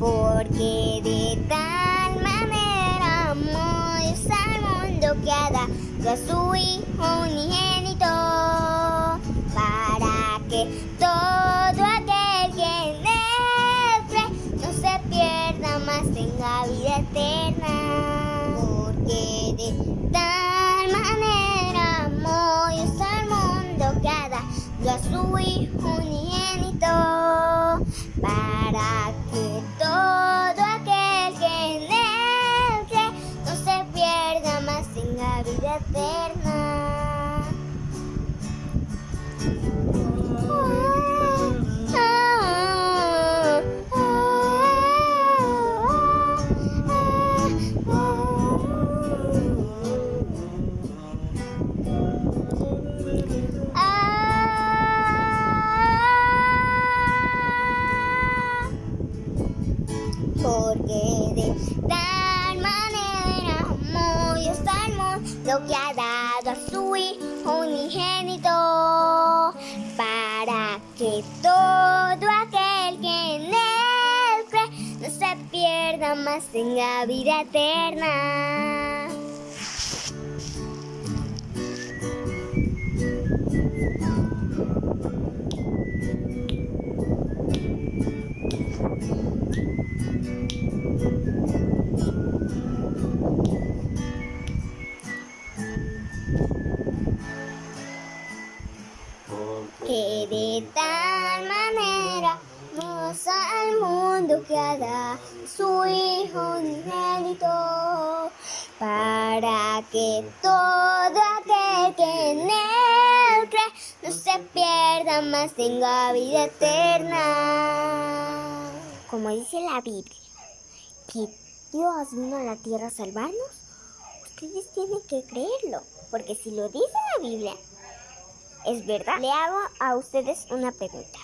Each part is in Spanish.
Porque de tal manera amó Dios al mundo que ha dado a su Hijo unigénito para que todo su Hijo unigénito para que todo aquel que en él cree no se pierda más tenga vida eterna. Mundo que ha dado a su Hijo unigénito para que todo aquel que en él cree no se pierda más tenga vida eterna. De tal manera nos al mundo que ha dado su Hijo unigénito para que todo aquel que en él cree no se pierda más tenga vida eterna. Como dice la Biblia, que Dios vino a la tierra a salvarnos, ustedes tienen que creerlo, porque si lo dice la Biblia, es verdad. Le hago a ustedes una pregunta.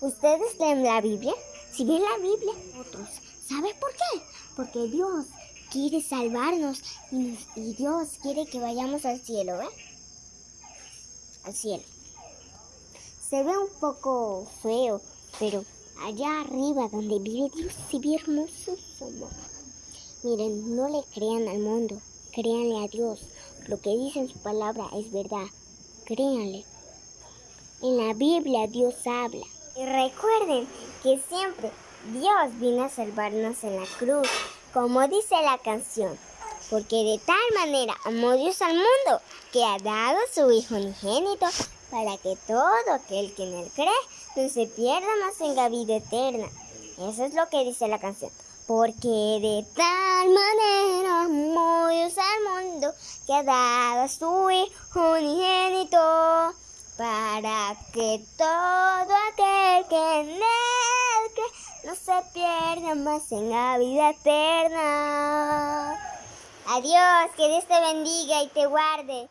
¿Ustedes leen la Biblia? Si ven la Biblia, otros. ¿Sabe por qué? Porque Dios quiere salvarnos y, nos- y Dios quiere que vayamos al cielo, ¿eh? Al cielo. Se ve un poco feo, pero allá arriba donde vive Dios se ve hermoso su amor. Miren, no le crean al mundo, créanle a Dios. Lo que dice en su palabra es verdad. Créanle. En la Biblia Dios habla. Y recuerden que siempre Dios vino a salvarnos en la cruz, como dice la canción. Porque de tal manera amó Dios al mundo que ha dado su Hijo unigénito para que todo aquel que en él cree no se pierda más tenga vida eterna. Eso es lo que dice la canción. Porque de tal manera amó Dios al mundo que dado a su Hijo unigénito para que todo aquel que en él cree no se pierda más tenga vida eterna. Adiós, que Dios te bendiga y te guarde.